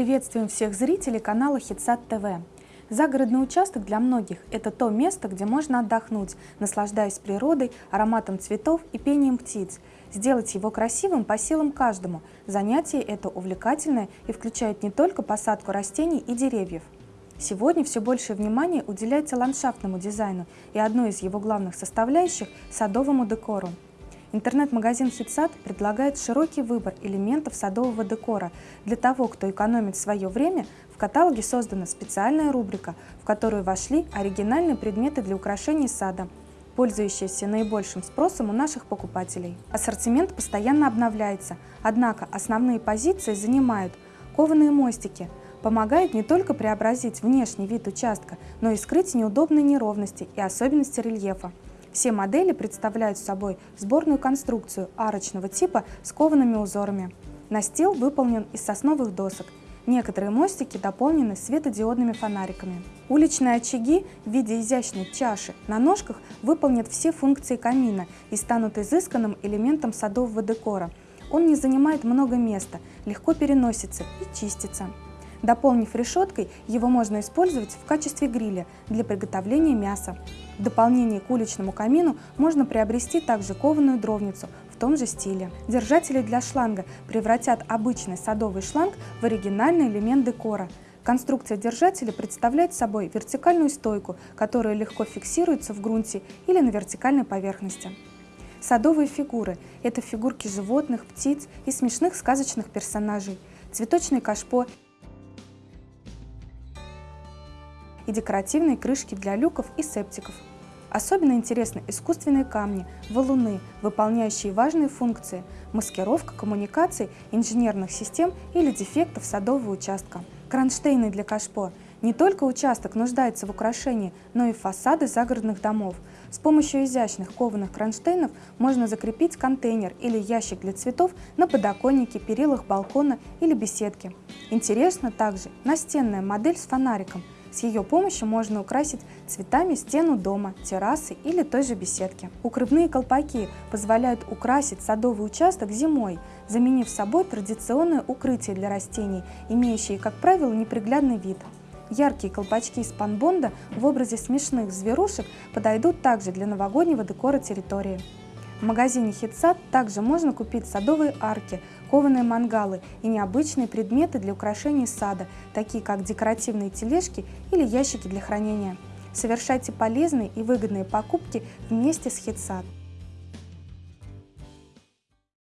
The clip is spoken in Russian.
Приветствуем всех зрителей канала Хитсад ТВ. Загородный участок для многих – это то место, где можно отдохнуть, наслаждаясь природой, ароматом цветов и пением птиц. Сделать его красивым по силам каждому. Занятие это увлекательное и включает не только посадку растений и деревьев. Сегодня все большее внимание уделяется ландшафтному дизайну и одной из его главных составляющих – садовому декору. Интернет-магазин «Хитсад» предлагает широкий выбор элементов садового декора. Для того, кто экономит свое время, в каталоге создана специальная рубрика, в которую вошли оригинальные предметы для украшений сада, пользующиеся наибольшим спросом у наших покупателей. Ассортимент постоянно обновляется, однако основные позиции занимают кованые мостики, помогают не только преобразить внешний вид участка, но и скрыть неудобные неровности и особенности рельефа. Все модели представляют собой сборную конструкцию арочного типа с коваными узорами. Настил выполнен из сосновых досок. Некоторые мостики дополнены светодиодными фонариками. Уличные очаги в виде изящной чаши на ножках выполнят все функции камина и станут изысканным элементом садового декора. Он не занимает много места, легко переносится и чистится. Дополнив решеткой, его можно использовать в качестве гриля для приготовления мяса. В дополнение к уличному камину можно приобрести также кованую дровницу в том же стиле. Держатели для шланга превратят обычный садовый шланг в оригинальный элемент декора. Конструкция держателя представляет собой вертикальную стойку, которая легко фиксируется в грунте или на вертикальной поверхности. Садовые фигуры – это фигурки животных, птиц и смешных сказочных персонажей. Цветочный кашпо и декоративные крышки для люков и септиков. Особенно интересны искусственные камни, валуны, выполняющие важные функции – маскировка коммуникаций, инженерных систем или дефектов садового участка. Кронштейны для кашпо. Не только участок нуждается в украшении, но и фасады загородных домов. С помощью изящных кованых кронштейнов можно закрепить контейнер или ящик для цветов на подоконнике, перилах балкона или беседке. Интересна также настенная модель с фонариком – с ее помощью можно украсить цветами стену дома, террасы или той же беседки. Укрывные колпаки позволяют украсить садовый участок зимой, заменив собой традиционное укрытие для растений, имеющие, как правило, неприглядный вид. Яркие колпачки из панбонда в образе смешных зверушек подойдут также для новогоднего декора территории. В магазине Хитсад также можно купить садовые арки, кованые мангалы и необычные предметы для украшения сада, такие как декоративные тележки или ящики для хранения. Совершайте полезные и выгодные покупки вместе с Хитсад.